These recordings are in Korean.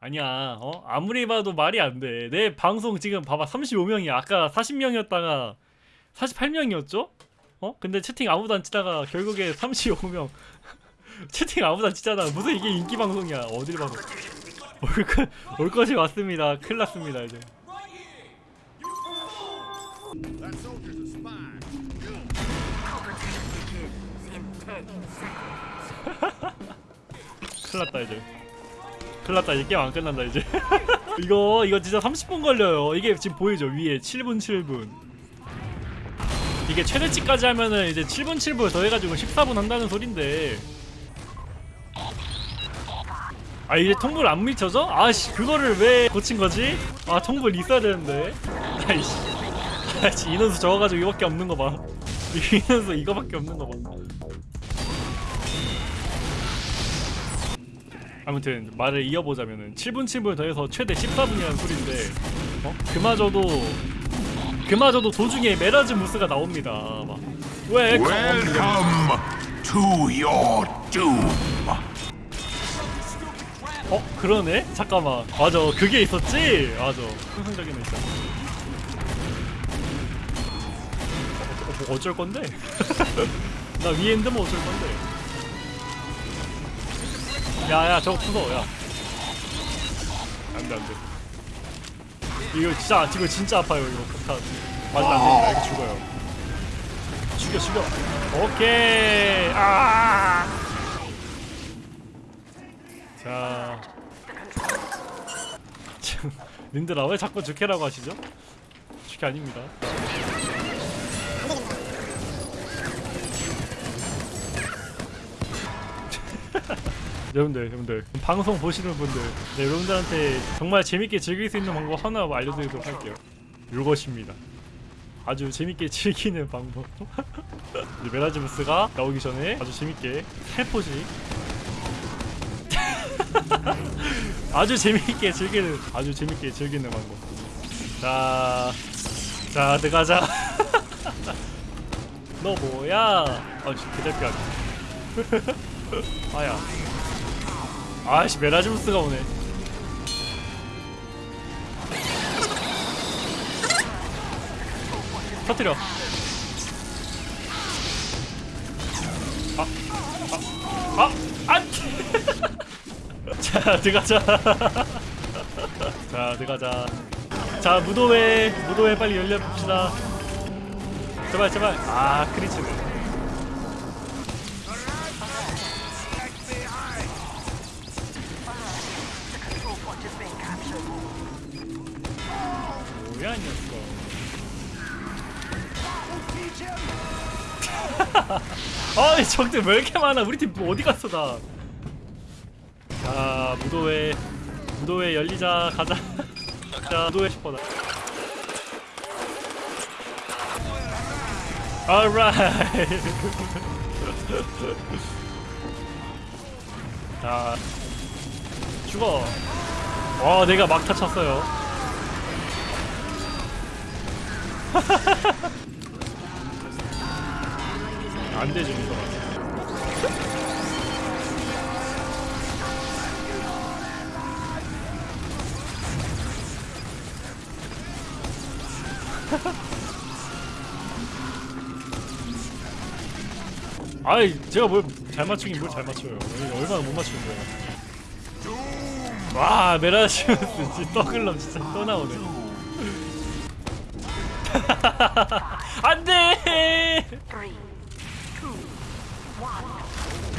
아니야 어? 아무리 봐도 말이 안 돼 내 방송 지금 봐봐 35명이야. 아까 40명이었다가 48명이었죠? 어? 근데 채팅 아무도 안 치다가 결국에 35명. 채팅 아무도 안 치잖아 무슨 이게 인기 방송이야. 어딜 봐도. 올 것이 왔습니다. 큰일 났습니다 이제. 큰일 났다 이제 큰일 났다. 이제 게임 안 끝난다 이제. 이거 이거 진짜 30분 걸려요. 이게 지금 보이죠? 위에 7분 7분. 이게 최대치까지 하면은 이제 7분 7분 더해가지고 14분 한다는 소린데. 아 이제 통보를 안 미쳐져? 아씨 그거를 왜 고친 거지? 아 통보를 있어야 되는데. 아이씨. 아이씨 인원수 적어가지고 이거밖에 없는 거 봐. 인원수 이거밖에 없는 거 봐 아무튼 말을 이어보자면은 7분 7분 더해서 최대 14분이라는 소리인데 어? 그마저도 그마저도 도중에 메라즈 무스가 나옵니다. 막왜 Welcome to your doom. 어? 그러네? 잠깐만. 맞아. 그게 있었지? 맞아. 상상적인 거 있다 어, 어, 어쩔 건데? 나 있는데 어쩔 건데 야야 저거 부숴 야. 안돼 안돼. 이거 진짜 이거 진짜 아파요 이거. 폭탄. 맞으면 안됩니다 이렇게 죽어요. 죽여 죽여. 오케이. 아. 자. 참, 님들아 왜 자꾸 주캐라고 하시죠? 주캐 아닙니다. 여러분들, 여러분들 방송 보시는 분들, 네, 여러분들한테 정말 재밌게 즐길 수 있는 방법 하나 알려드리도록 할게요. 이것입니다. 아주 재밌게 즐기는 방법. 메라지무스가 나오기 전에 아주 재밌게 살포시 아주 재밌게 즐기는 아주 재밌게 즐기는 방법. 자, 자 들어가자. 너 뭐야? 아, 진짜 개달피하네. 아야. 아씨 메라지무스가 오네. 터뜨려. 아, 아, 아, 안. 자 들어가자 자 들어가자 자 무도회 무도회 빨리 열려봅시다 제발 제발 아 크리치네 아이 적들 왜 이렇게 많아? 우리 팀뭐 어디 갔어 다? 자 무도회. 무도회 열리자. 가자. 자 무도회 슈퍼다. Alright. 자 죽어. 와 내가 막타 쳤어요 안 되지 이거 아이 제가 뭘 잘 맞추긴 뭘 잘 맞춰요. 얼마나 못 맞추는 거야. 와 메라시우스 떠글럼 진짜 또 나오네. 안돼 one.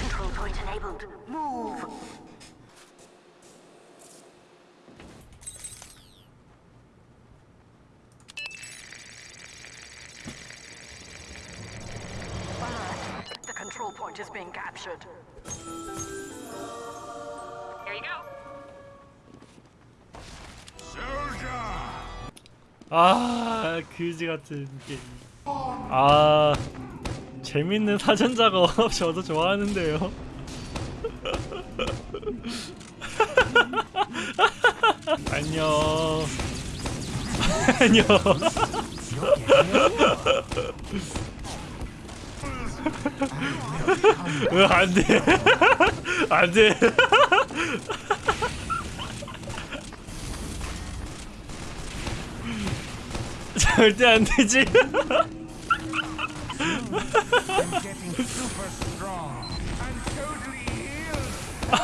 Control point enabled. Move. Alert. The control point is being captured. There you go. Soldier. 아 그지 같은 게임 아 재밌는 사전 작업 저도 좋아하는데요. 안녕. 안녕. 안돼. 안돼. 절대 안되지.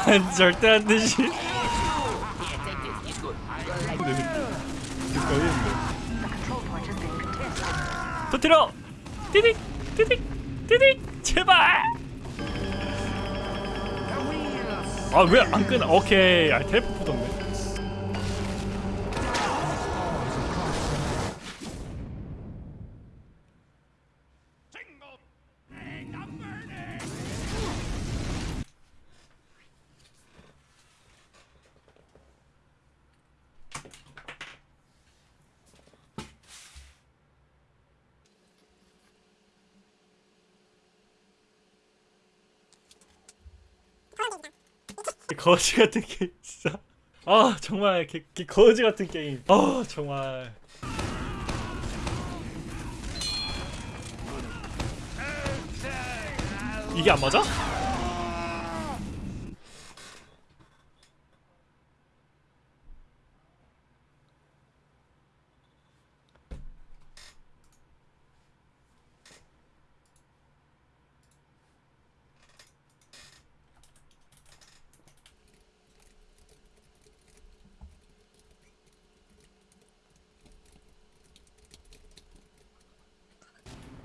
안 절대 안 되지. 터트려. 띠딕 띠딕 띠딕 제발. 아 왜 안 끊어? 오케이. 아 텔포 붙었네. 거지 같은 게임 진짜. 아 정말 개, 개 거지 같은 게임. 아 정말. 이게 안 맞아?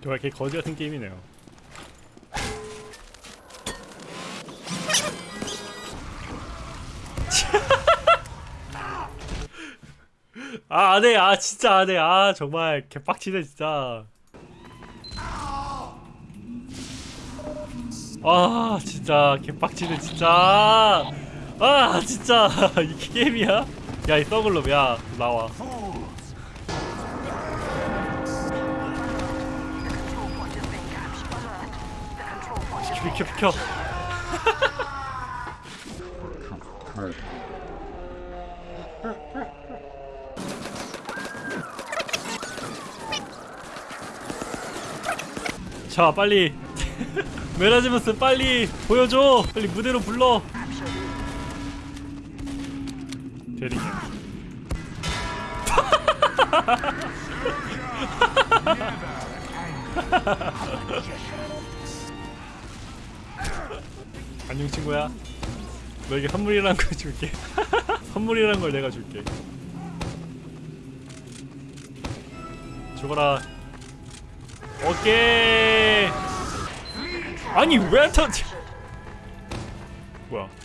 정말 개 거지 같은 게임이네요. 아, 안 해. 아, 진짜 안 해. 아, 정말 개빡치네, 진짜. 아, 진짜 개빡치네, 진짜. 아, 진짜. 이게 게임이야? 야, 이 썩을놈, 야, 나와. Is 비켜, 비켜. 자 빨리. 메라지무스 빨리 보여줘. 빨리 무대로 불러. 대리님 안녕 친구야. 너에게 선물이란 걸 줄게. 선물이란 걸 내가 줄게. 죽어라. 오케이. 아니 왜안 터지 뭐야.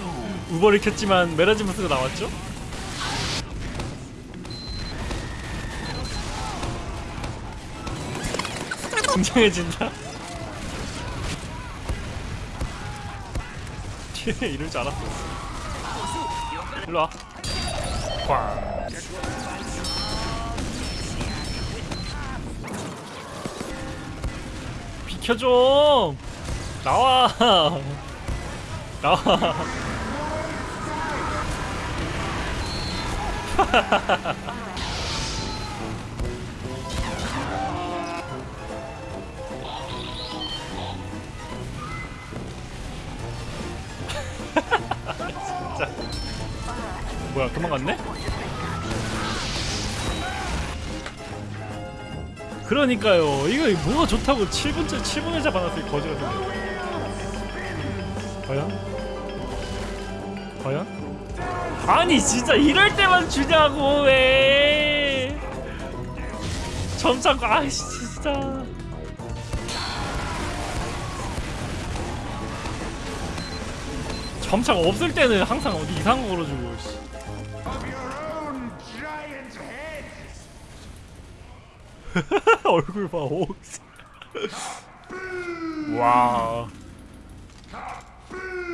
우버를 켰지만 메라지무스가 나왔죠? 굉장해진다? 뒤에 이럴 줄 알았어. 일로와. 꽝 비켜 좀. 나와. 나와 진짜 뭐야 그만 갔네? 그러니까요 이거 뭐가 좋다고 7분째 7분을 잡아놨어 이 거지 같은 거 과연? 과연? 아니 진짜 이럴 때만 주냐고 왜 점차고 아이씨 진짜 점차가 없을 때는 항상 어디 이상한 거 걸어주고. 얼굴 봐 오. 와.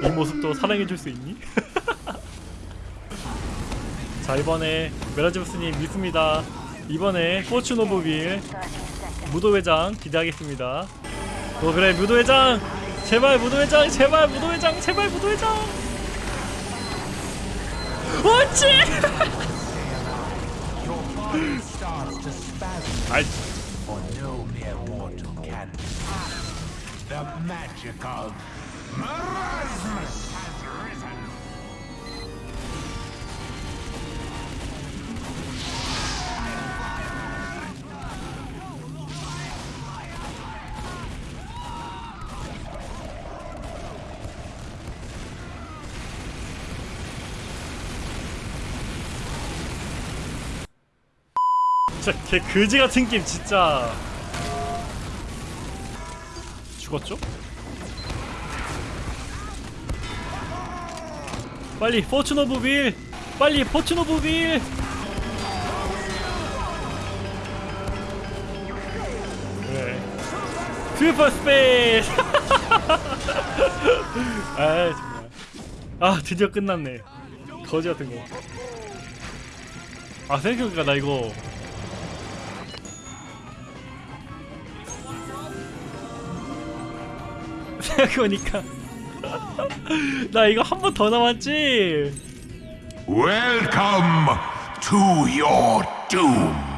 이 모습도 사랑해줄 수 있니? 자 이번에 메라지무스님 믿습니다. 이번에 포춘 오브 윌30 seconds. 무도회장 기대하겠습니다. 어 그래 무도회장 제발 무도회장 제발 무도회장 제발 무도회장. spasm, 아이. The magic of Marasmus 진짜 개 그지 같은 게임 진짜. 죽었죠? 빨리 fortune of wheel 빨리 fortune of wheel super space. 아 정말. 아 드디어 끝났네. 거지 같은 거아 생각해보니까 나 이거 생각해보니까 나 이거 한 번 더 남았지 Welcome to your doom.